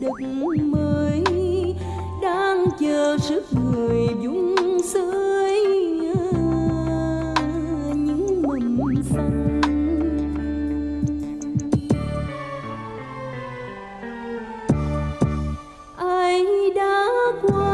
đất mới đang chờ sức người dung sới những mầm xanh. Ai đã qua